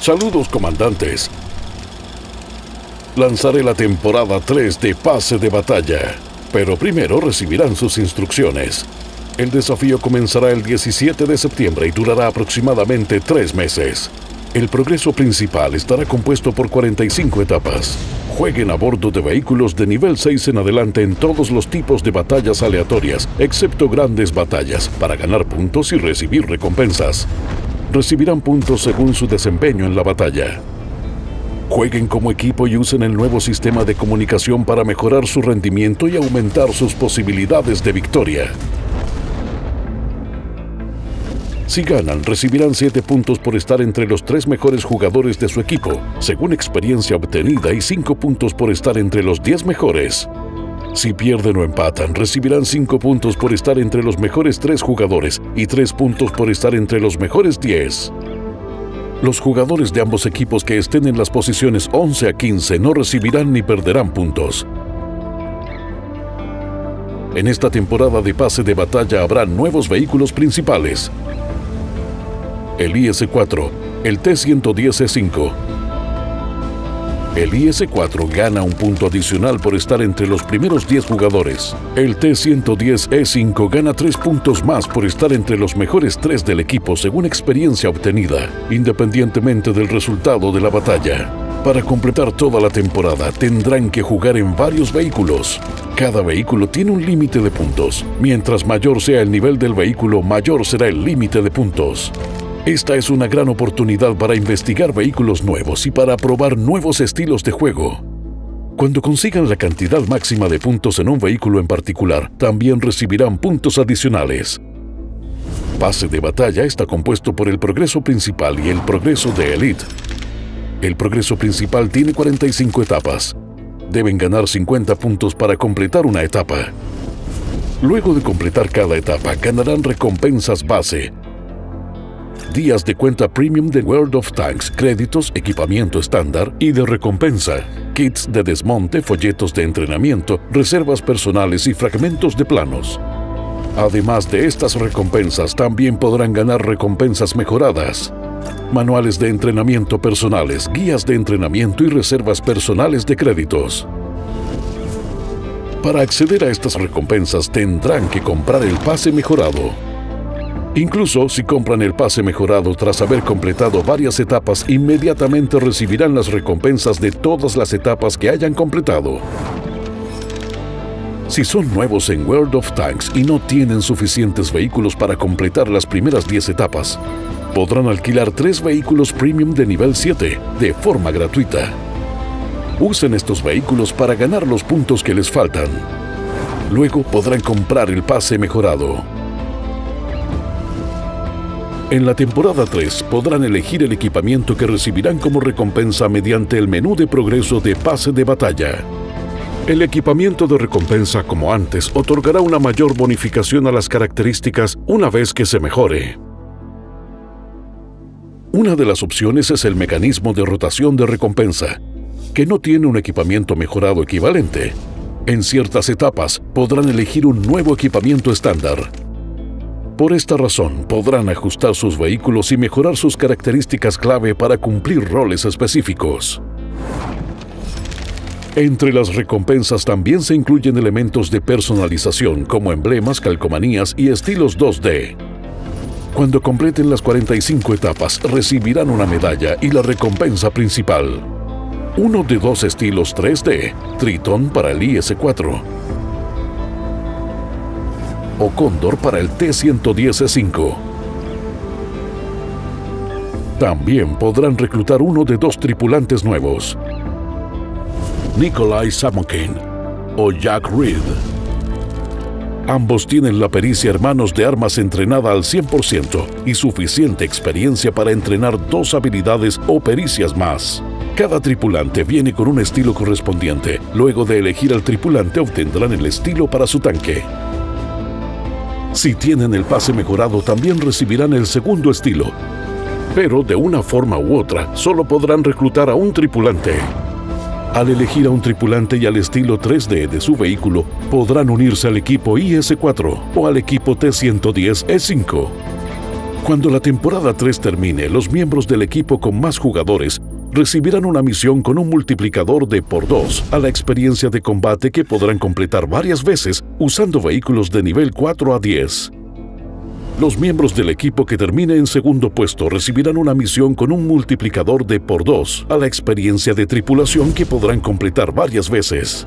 Saludos, comandantes. Lanzaré la temporada 3 de Pase de Batalla, pero primero recibirán sus instrucciones. El desafío comenzará el 17 de septiembre y durará aproximadamente tres meses. El progreso principal estará compuesto por 45 etapas. Jueguen a bordo de vehículos de nivel 6 en adelante en todos los tipos de batallas aleatorias, excepto grandes batallas, para ganar puntos y recibir recompensas. Recibirán puntos según su desempeño en la batalla. Jueguen como equipo y usen el nuevo sistema de comunicación para mejorar su rendimiento y aumentar sus posibilidades de victoria. Si ganan, recibirán 7 puntos por estar entre los tres mejores jugadores de su equipo, según experiencia obtenida, y 5 puntos por estar entre los 10 mejores. Si pierden o empatan, recibirán 5 puntos por estar entre los mejores 3 jugadores y 3 puntos por estar entre los mejores 10. Los jugadores de ambos equipos que estén en las posiciones 11 a 15 no recibirán ni perderán puntos. En esta temporada de pase de batalla habrá nuevos vehículos principales, el IS-4, el T-110E5. El IS-4 gana un punto adicional por estar entre los primeros 10 jugadores. El T-110E5 gana 3 puntos más por estar entre los mejores 3 del equipo según experiencia obtenida, independientemente del resultado de la batalla. Para completar toda la temporada tendrán que jugar en varios vehículos. Cada vehículo tiene un límite de puntos. Mientras mayor sea el nivel del vehículo, mayor será el límite de puntos. Esta es una gran oportunidad para investigar vehículos nuevos y para probar nuevos estilos de juego. Cuando consigan la cantidad máxima de puntos en un vehículo en particular, también recibirán puntos adicionales. Pase de batalla está compuesto por el progreso principal y el progreso de Elite. El progreso principal tiene 45 etapas. Deben ganar 50 puntos para completar una etapa. Luego de completar cada etapa, ganarán recompensas base, días de cuenta premium de World of Tanks, créditos, equipamiento estándar y de recompensa, kits de desmonte, folletos de entrenamiento, reservas personales y fragmentos de planos. Además de estas recompensas, también podrán ganar recompensas mejoradas, manuales de entrenamiento personales, guías de entrenamiento y reservas personales de créditos. Para acceder a estas recompensas tendrán que comprar el pase mejorado. Incluso si compran el pase mejorado tras haber completado varias etapas, inmediatamente recibirán las recompensas de todas las etapas que hayan completado. Si son nuevos en World of Tanks y no tienen suficientes vehículos para completar las primeras 10 etapas, podrán alquilar tres vehículos premium de nivel 7 de forma gratuita. Usen estos vehículos para ganar los puntos que les faltan. Luego podrán comprar el pase mejorado. En la temporada 3 podrán elegir el equipamiento que recibirán como recompensa mediante el menú de progreso de pase de batalla. El equipamiento de recompensa, como antes, otorgará una mayor bonificación a las características una vez que se mejore. Una de las opciones es el mecanismo de rotación de recompensa, que no tiene un equipamiento mejorado equivalente. En ciertas etapas podrán elegir un nuevo equipamiento estándar, por esta razón, podrán ajustar sus vehículos y mejorar sus características clave para cumplir roles específicos. Entre las recompensas también se incluyen elementos de personalización como emblemas, calcomanías y estilos 2D. Cuando completen las 45 etapas, recibirán una medalla y la recompensa principal. Uno de dos estilos 3D, Triton para el IS-4, o Cóndor para el T-110E5. También podrán reclutar uno de dos tripulantes nuevos, Nikolai Samokin o Jack Reed. Ambos tienen la pericia hermanos de armas entrenada al 100% y suficiente experiencia para entrenar dos habilidades o pericias más. Cada tripulante viene con un estilo correspondiente. Luego de elegir al tripulante obtendrán el estilo para su tanque. Si tienen el pase mejorado, también recibirán el segundo estilo. Pero de una forma u otra, solo podrán reclutar a un tripulante. Al elegir a un tripulante y al estilo 3D de su vehículo, podrán unirse al equipo IS-4 o al equipo T-110E5. Cuando la temporada 3 termine, los miembros del equipo con más jugadores recibirán una misión con un multiplicador de por 2 a la experiencia de combate que podrán completar varias veces usando vehículos de nivel 4 a 10. Los miembros del equipo que termine en segundo puesto recibirán una misión con un multiplicador de por 2 a la experiencia de tripulación que podrán completar varias veces.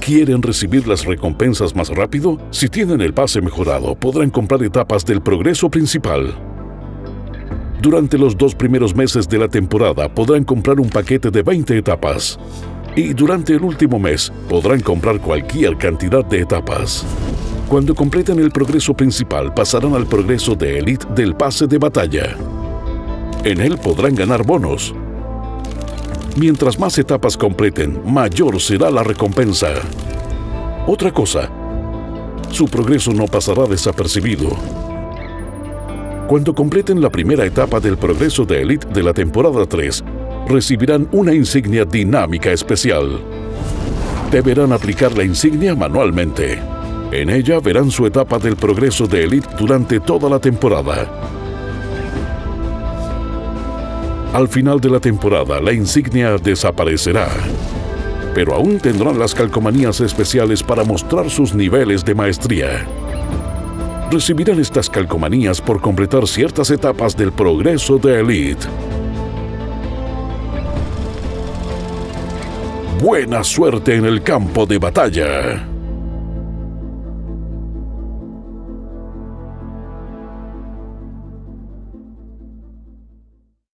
¿Quieren recibir las recompensas más rápido? Si tienen el pase mejorado, podrán comprar etapas del progreso principal. Durante los dos primeros meses de la temporada podrán comprar un paquete de 20 etapas. Y durante el último mes podrán comprar cualquier cantidad de etapas. Cuando completen el progreso principal pasarán al progreso de Elite del pase de batalla. En él podrán ganar bonos. Mientras más etapas completen, mayor será la recompensa. Otra cosa, su progreso no pasará desapercibido. Cuando completen la primera etapa del progreso de Elite de la temporada 3, recibirán una insignia dinámica especial. Deberán aplicar la insignia manualmente. En ella verán su etapa del progreso de Elite durante toda la temporada. Al final de la temporada, la insignia desaparecerá. Pero aún tendrán las calcomanías especiales para mostrar sus niveles de maestría recibirán estas calcomanías por completar ciertas etapas del progreso de Elite. Buena suerte en el campo de batalla.